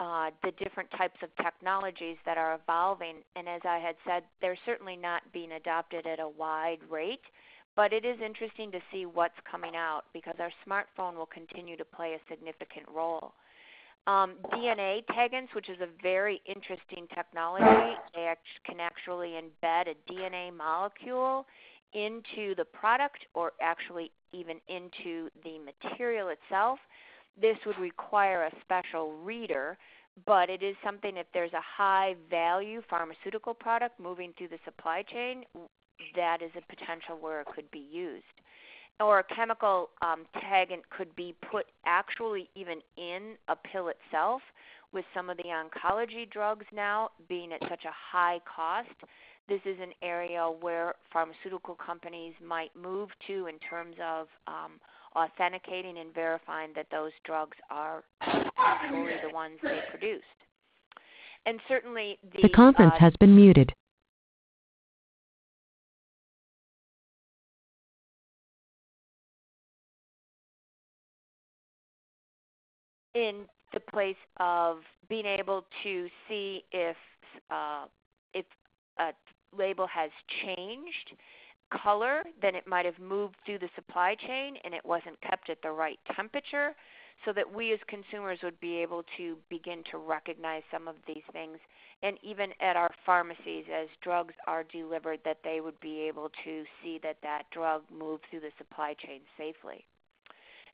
uh, the different types of technologies that are evolving. And as I had said, they're certainly not being adopted at a wide rate, but it is interesting to see what's coming out because our smartphone will continue to play a significant role. Um, DNA taggants, which is a very interesting technology, they act- can actually embed a DNA molecule into the product or actually even into the material itself. This would require a special reader, but it is something if there's a high value pharmaceutical product moving through the supply chain, that is a potential where it could be used. Or a chemical um, taggant could be put actually even in a pill itself. With some of the oncology drugs now being at such a high cost, this is an area where pharmaceutical companies might move to in terms of um, authenticating and verifying that those drugs are actually the ones they produced. And certainly the, The conference uh, has been muted. in the place of being able to see if uh, if a label has changed color, then it might have moved through the supply chain and it wasn't kept at the right temperature, so that we as consumers would be able to begin to recognize some of these things. And even at our pharmacies, as drugs are delivered, that they would be able to see that that drug moved through the supply chain safely.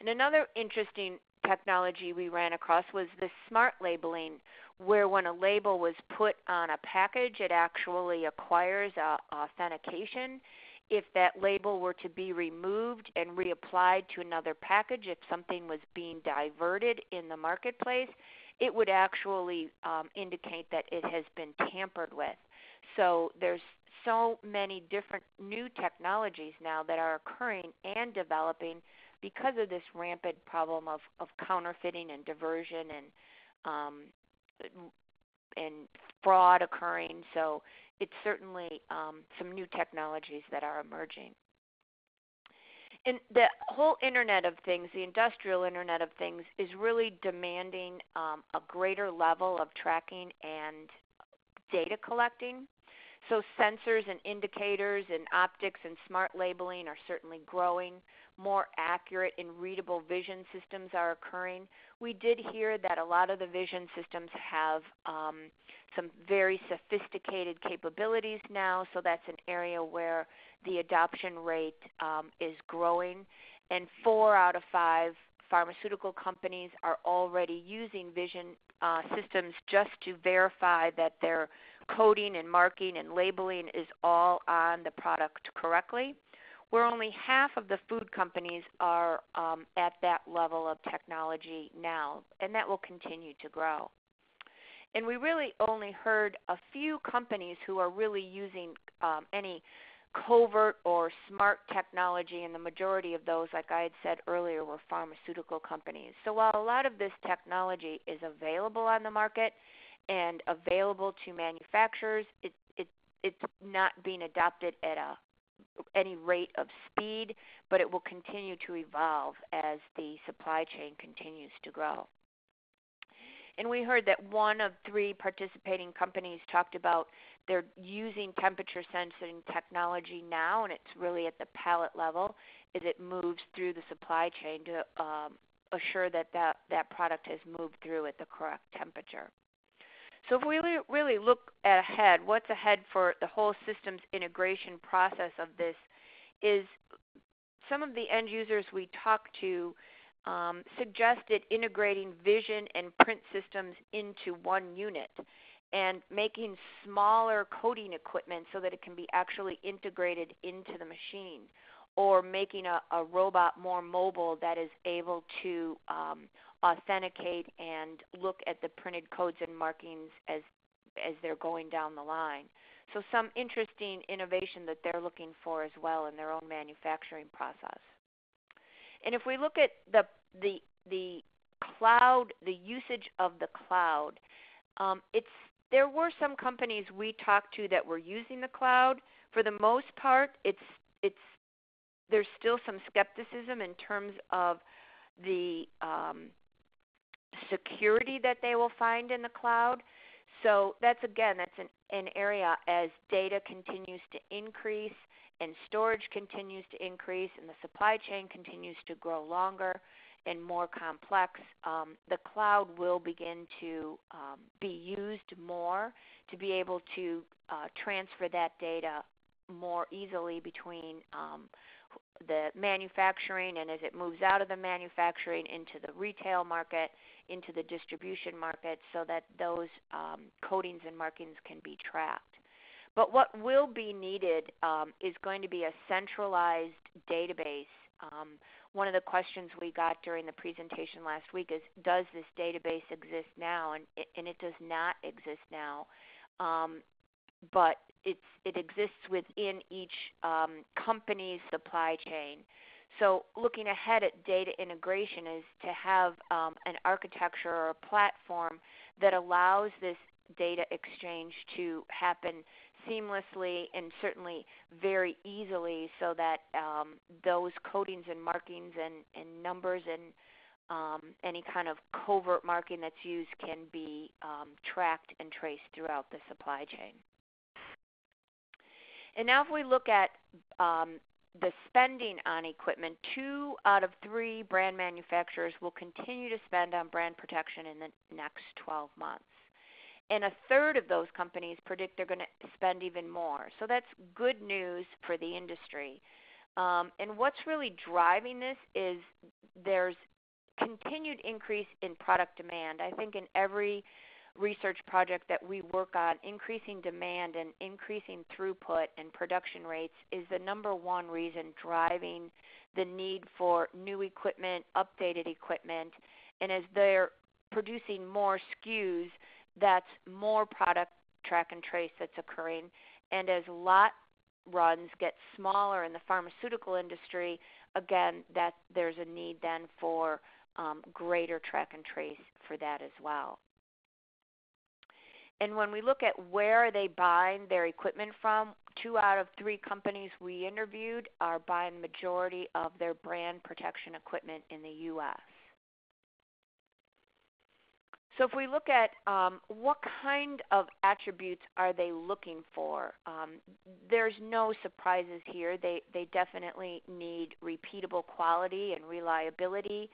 And another interesting technology we ran across was the smart labeling, where when a label was put on a package, it actually acquires authentication. If that label were to be removed and reapplied to another package, if something was being diverted in the marketplace, it would actually um, indicate that it has been tampered with. So there's so many different new technologies now that are occurring and developing because of this rampant problem of, of counterfeiting and diversion and um, and fraud occurring. So it's certainly um, some new technologies that are emerging. And the whole Internet of Things, the industrial Internet of Things, is really demanding um, a greater level of tracking and data collecting. So sensors and indicators and optics and smart labeling are certainly growing more accurate and readable vision systems are occurring. We did hear that a lot of the vision systems have um, some very sophisticated capabilities now, so that's an area where the adoption rate um, is growing. And four out of five pharmaceutical companies are already using vision uh, systems just to verify that their coding and marking and labeling is all on the product correctly where only half of the food companies are um, at that level of technology now, and that will continue to grow. And we really only heard a few companies who are really using um, any covert or smart technology, and the majority of those, like I had said earlier, were pharmaceutical companies. So while a lot of this technology is available on the market and available to manufacturers, it, it, it's not being adopted at a any rate of speed, but it will continue to evolve as the supply chain continues to grow. And we heard that one of three participating companies talked about they're using temperature sensing technology now, and it's really at the pallet level as it moves through the supply chain to um, assure that, that that product has moved through at the correct temperature. So if we really look ahead, what's ahead for the whole systems integration process of this is some of the end users we talked to um, suggested integrating vision and print systems into one unit and making smaller coding equipment so that it can be actually integrated into the machine or making a, a robot more mobile that is able to um, authenticate and look at the printed codes and markings as as they're going down the line. So some interesting innovation that they're looking for as well in their own manufacturing process. And if we look at the the the cloud, the usage of the cloud, um, it's there were some companies we talked to that were using the cloud. For the most part, it's it's there's still some skepticism in terms of the um, security that they will find in the cloud. So that's again, that's an, an area as data continues to increase and storage continues to increase and the supply chain continues to grow longer and more complex, um, the cloud will begin to um, be used more to be able to uh, transfer that data more easily between um, the manufacturing and as it moves out of the manufacturing into the retail market, into the distribution market, so that those um, codings and markings can be tracked. But what will be needed um, is going to be a centralized database. Um, one of the questions we got during the presentation last week is, does this database exist now? And it, and it does not exist now. But it's, it exists within each um, company's supply chain. So looking ahead at data integration is to have um, an architecture or a platform that allows this data exchange to happen seamlessly and certainly very easily so that um, those codings and markings and, and numbers and um, any kind of covert marking that's used can be um, tracked and traced throughout the supply chain. And now if we look at um, the spending on equipment, two out of three brand manufacturers will continue to spend on brand protection in the next 12 months and a third of those companies predict they're going to spend even more. So that's good news for the industry. Um, and what's really driving this is there's continued increase in product demand. I think in every research project that we work on, increasing demand and increasing throughput and production rates is the number one reason driving the need for new equipment, updated equipment. And as they're producing more SKUs, that's more product track and trace that's occurring. And as lot runs get smaller in the pharmaceutical industry, again, that there's a need then for um, greater track and trace for that as well. And when we look at where they buying their equipment from, two out of three companies we interviewed are buying the majority of their brand protection equipment in the U.S. So if we look at um, what kind of attributes are they looking for, um, there's no surprises here. They, they definitely need repeatable quality and reliability.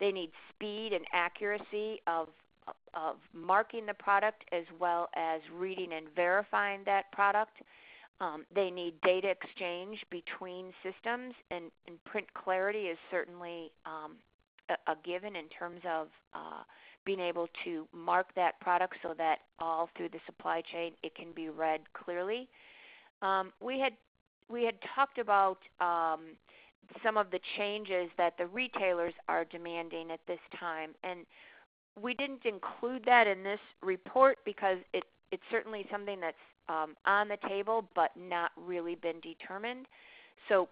They need speed and accuracy of, of marking the product as well as reading and verifying that product. Um, they need data exchange between systems, and, and print clarity is certainly um, a, a, given in terms of uh, being able to mark that product so that all through the supply chain it can be read clearly. Um, we had we had talked about um, some of the changes that the retailers are demanding at this time, and we didn't include that in this report because it, it's certainly something that's um, on the table but not really been determined. So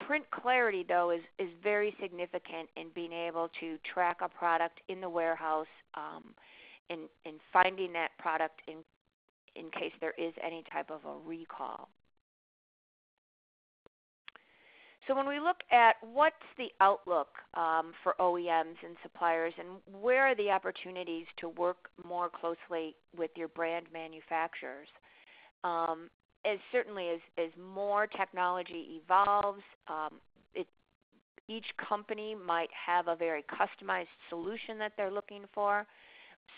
print clarity, though, is, is very significant in being able to track a product in the warehouse um, and, and finding that product in, in case there is any type of a recall. So when we look at what's the outlook um, for OEMs and suppliers and where are the opportunities to work more closely with your brand manufacturers, um, as certainly as, as more technology evolves, um, each company might have a very customized solution that they're looking for.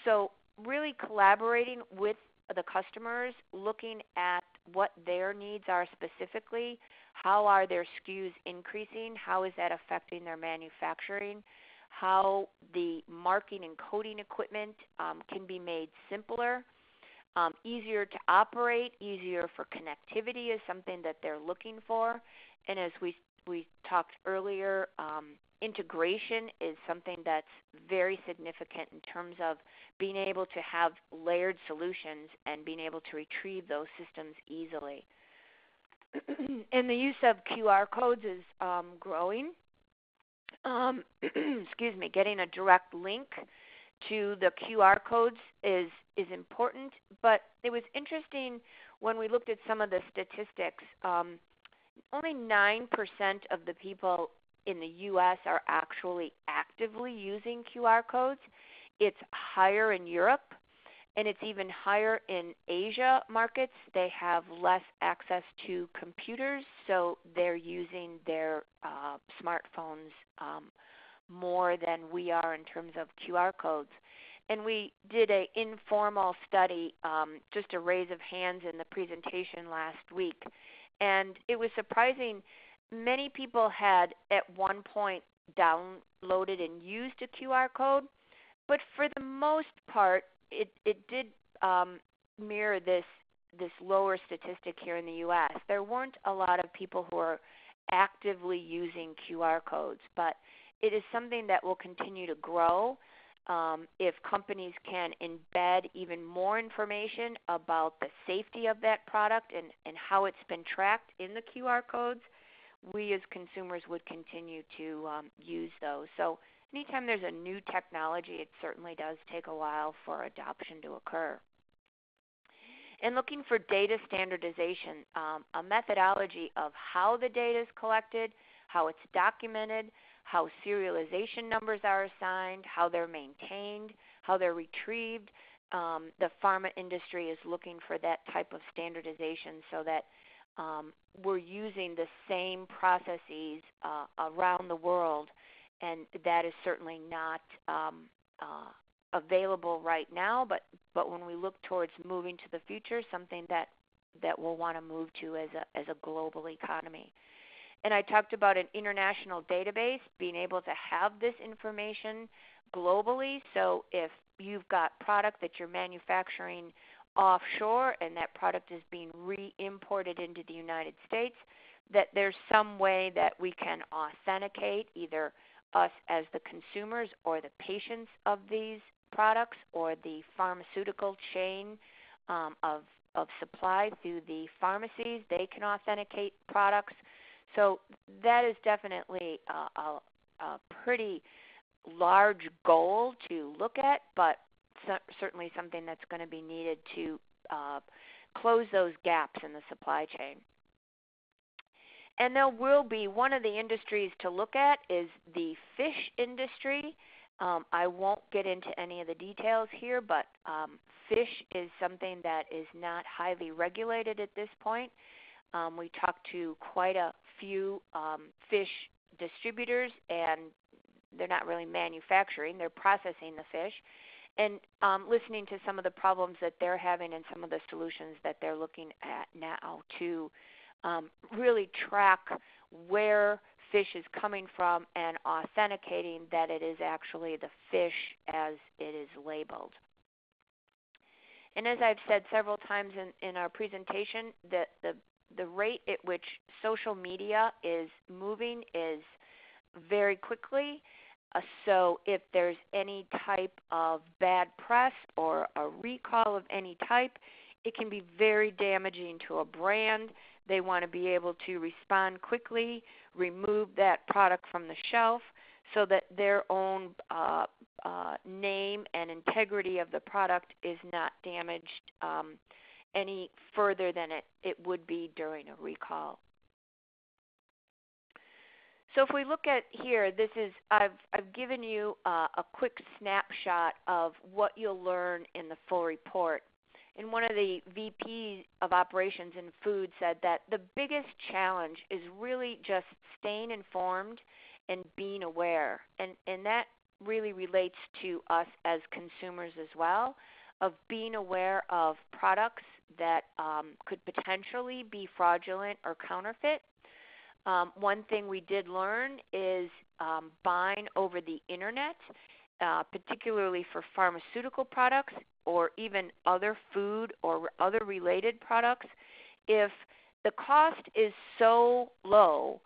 So really collaborating with the customers, looking at what their needs are specifically, how are their SKUs increasing, how is that affecting their manufacturing, how the marking and coding equipment um, can be made simpler um, easier to operate, easier for connectivity is something that they're looking for. And as we we talked earlier, um, integration is something that's very significant in terms of being able to have layered solutions and being able to retrieve those systems easily. and the use of QR codes is um, growing. Um, excuse me, getting a direct link to the QR codes is is important. But it was interesting when we looked at some of the statistics. Um, only nine percent of the people in the U.S. are actually actively using QR codes, it's higher in Europe and it's even higher in Asia markets. They have less access to computers, so they're using their uh, smartphones um, more than we are in terms of QR codes. And we did an informal study, um, just a raise of hands in the presentation last week. And it was surprising. Many people had at one point downloaded and used a QR code, but for the most part, it it did um, mirror this this lower statistic here in the U.S. There weren't a lot of people who are actively using QR codes, but it is something that will continue to grow um, if companies can embed even more information about the safety of that product and, and how it's been tracked in the QR codes, we as consumers would continue to um, use those. So anytime there's a new technology, it certainly does take a while for adoption to occur. And looking for data standardization, um, a methodology of how the data is collected, how it's documented, how serialization numbers are assigned, how they're maintained, how they're retrieved. Um, the pharma industry is looking for that type of standardization so that um, we're using the same processes uh, around the world and that is certainly not um, uh, available right now. But but when we look towards moving to the future, something that that we'll want to move to as a as a global economy. And I talked about an international database, being able to have this information globally. So if you've got product that you're manufacturing offshore and that product is being re-imported into the United States, that there's some way that we can authenticate either us as the consumers or the patients of these products or the pharmaceutical chain um, of, of supply through the pharmacies. They can authenticate products. So that is definitely a, a, a pretty large goal to look at, but certainly something that's going to be needed to uh, close those gaps in the supply chain. And there will be one of the industries to look at is the fish industry. Um, I won't get into any of the details here, but um, fish is something that is not highly regulated at this point. Um, we talked to quite a few um, fish distributors, and they're not really manufacturing, they're processing the fish. And um, listening to some of the problems that they're having and some of the solutions that they're looking at now to um, really track where fish is coming from and authenticating that it is actually the fish as it is labeled. And as I've said several times in, in our presentation, the, the, the rate at which social media is moving is very quickly. Uh, so if there's any type of bad press or a recall of any type, it can be very damaging to a brand they want to be able to respond quickly, remove that product from the shelf so that their own uh, uh, name and integrity of the product is not damaged um, any further than it, it would be during a recall. So if we look at here, this is I've I've given you uh, a quick snapshot of what you'll learn in the full report and one of the VPs of operations in food said that the biggest challenge is really just staying informed and being aware. And, and that really relates to us as consumers as well, of being aware of products that um, could potentially be fraudulent or counterfeit. Um, one thing we did learn is um, buying over the internet uh, particularly for pharmaceutical products or even other food or other related products, if the cost is so low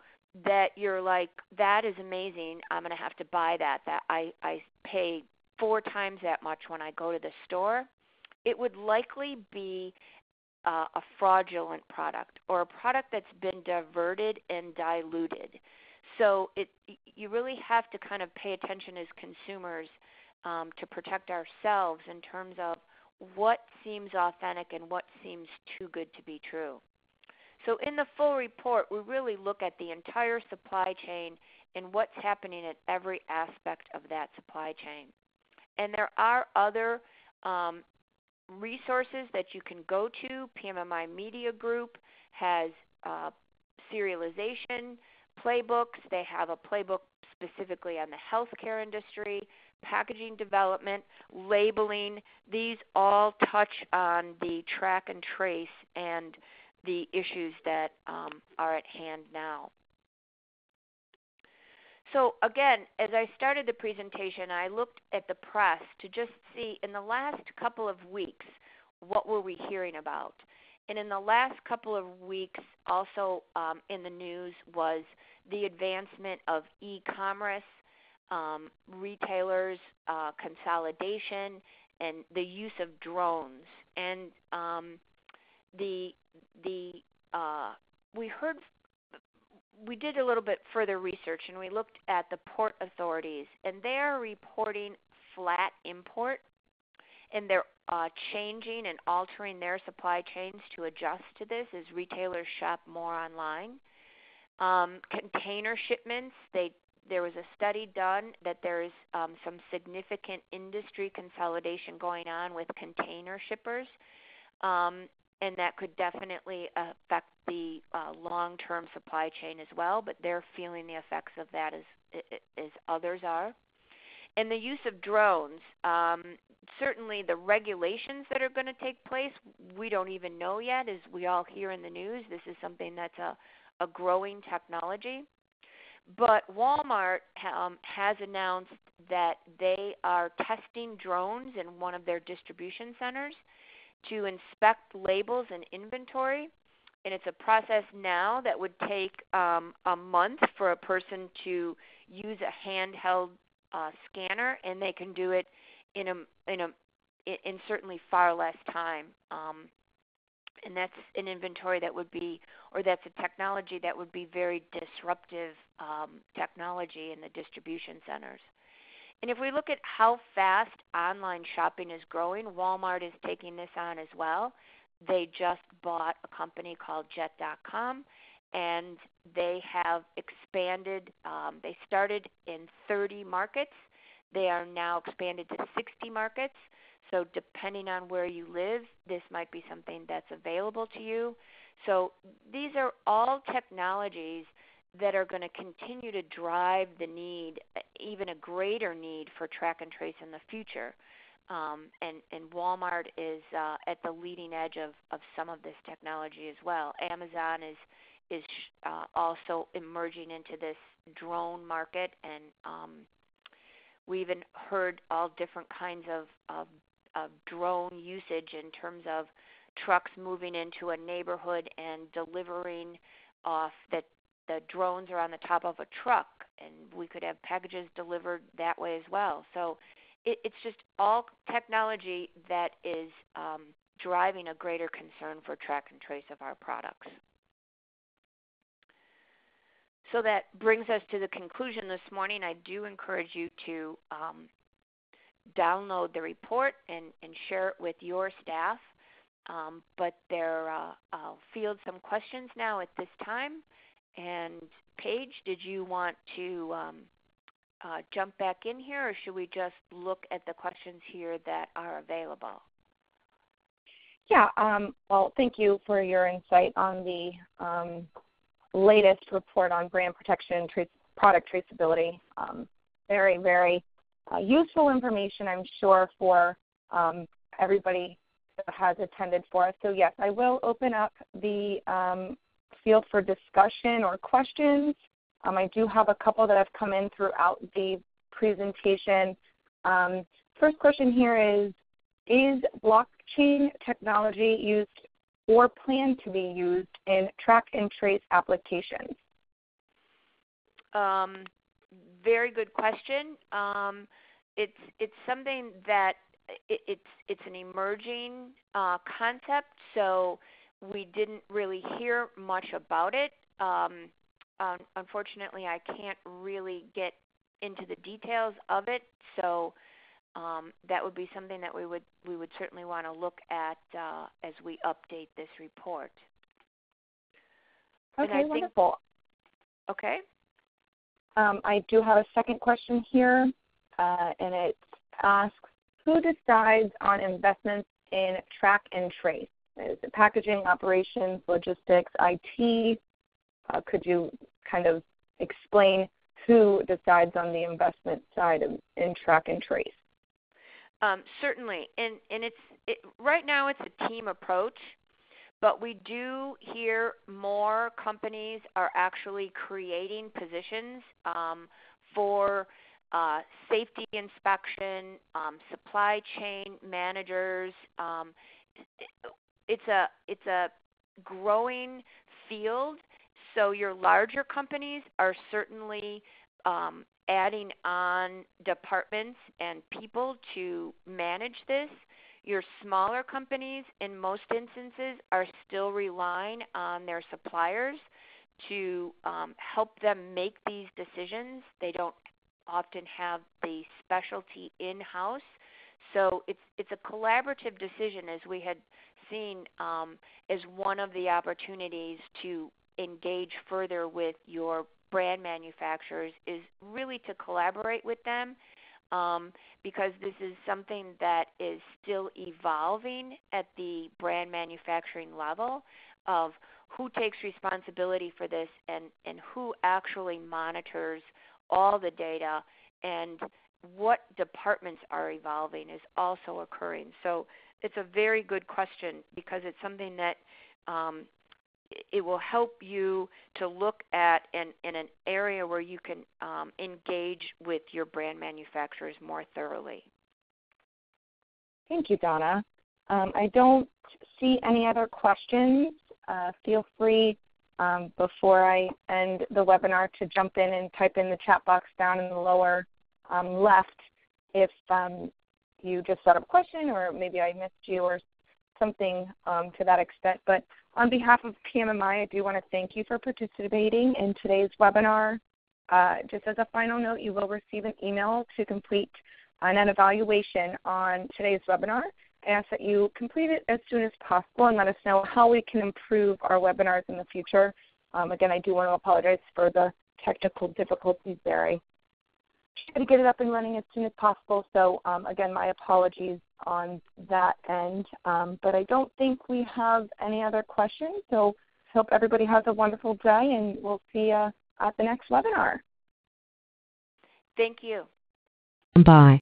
that you're like, that is amazing, I'm going to have to buy that, that I, I pay four times that much when I go to the store, it would likely be uh, a fraudulent product or a product that's been diverted and diluted. So it, you really have to kind of pay attention as consumers um, to protect ourselves in terms of what seems authentic and what seems too good to be true. So in the full report, we really look at the entire supply chain and what's happening at every aspect of that supply chain. And there are other um, resources that you can go to. PMMI Media Group has uh, serialization playbooks. They have a playbook specifically on the healthcare industry, packaging development, labeling. These all touch on the track and trace and the issues that um, are at hand now. So again, as I started the presentation, I looked at the press to just see in the last couple of weeks, what were we hearing about? And in the last couple of weeks, also um, in the news was the advancement of e-commerce, um, retailers, uh, consolidation, and the use of drones. And um, the the uh, we heard we did a little bit further research and we looked at the port authorities, and they are reporting flat import, and they're uh, changing and altering their supply chains to adjust to this as retailers shop more online. Um, container shipments, they there was a study done that there's um, some significant industry consolidation going on with container shippers. Um, and that could definitely affect the uh, long-term supply chain as well. But they're feeling the effects of that as as others are. And the use of drones, um, certainly the regulations that are going to take place, we don't even know yet. As we all hear in the news, this is something that's a, a growing technology. But Walmart um, has announced that they are testing drones in one of their distribution centers to inspect labels and inventory. And it's a process now that would take um, a month for a person to use a handheld uh, scanner, and they can do it in a in a in certainly far less time. Um, and that's an inventory that would be, or that's a technology that would be very disruptive um, technology in the distribution centers. And if we look at how fast online shopping is growing, Walmart is taking this on as well. They just bought a company called Jet.com, and they have expanded. Um, they started in 30 markets. They are now expanded to 60 markets. So, depending on where you live, this might be something that's available to you. So, these are all technologies that are going to continue to drive the need, even a greater need for track and trace in the future. Um, and, and Walmart is uh, at the leading edge of, of some of this technology as well. Amazon is is uh, also emerging into this drone market, and um, we even heard all different kinds of, of, of drone usage in terms of trucks moving into a neighborhood and delivering off that the drones are on the top of a truck, and we could have packages delivered that way as well. So it, it's just all technology that is um, driving a greater concern for track and trace of our products. So that brings us to the conclusion this morning. I do encourage you to um, download the report and, and, share it with your staff. Um, but there, uh, I'll field some questions now at this time. And Paige, did you want to um, uh, jump back in here, or should we just look at the questions here that are available? Yeah, um, well, thank you for your insight on the um, latest report on brand protection product traceability. Um, very, very uh, useful information, I'm sure, for um, everybody that has attended for us. So, yes, I will open up the um, field for discussion or questions. Um, I do have a couple that have come in throughout the presentation. Um, first question here is, is blockchain technology used or planned to be used in track and trace applications? Um, very good question. Um, it's it's something that it, it's it's an emerging uh, concept. So we didn't really hear much about it. Um, um, unfortunately, I can't really get into the details of it, so um, that would be something that we would we would certainly want to look at uh, as we update this report. Okay, wonderful. Okay. Um, I do have a second question here, uh, and it asks, who decides on investments in track and trace? Is it packaging, operations, logistics, IT? Uh, could you kind of explain who decides on the investment side of, in track and trace? Um, certainly, and and it's it, right now it's a team approach, but we do hear more companies are actually creating positions um, for uh, safety inspection, um, supply chain managers. Um, it's a it's a growing field. So your larger companies are certainly um, adding on departments and people to manage this. Your smaller companies, in most instances, are still relying on their suppliers to um, help them make these decisions. They don't often have the specialty in house, so it's it's a collaborative decision, as we had seen um, as one of the opportunities to engage further with your brand manufacturers is really to collaborate with them um, because this is something that is still evolving at the brand manufacturing level of who takes responsibility for this and, and who actually monitors all the data and what departments are evolving is also occurring. So it's a very good question because it's something that um, it will help you to look at in, in an area where you can um, engage with your brand manufacturers more thoroughly. Thank you, Donna. Um, I don't see any other questions. Uh, feel free um, before I end the webinar to jump in and type in the chat box down in the lower um, left if um, you just up a question or maybe I missed you or something um, to that extent. But on behalf of PMMI, I do want to thank you for participating in today's webinar. Uh, just as a final note, you will receive an email to complete an evaluation on today's webinar. I ask that you complete it as soon as possible and let us know how we can improve our webinars in the future. Um, again, I do want to apologize for the technical difficulties there. I to get it up and running as soon as possible. So um, again, my apologies on that end. Um, but I don't think we have any other questions. So hope everybody has a wonderful day, and we'll see you at the next webinar. Thank you. Bye.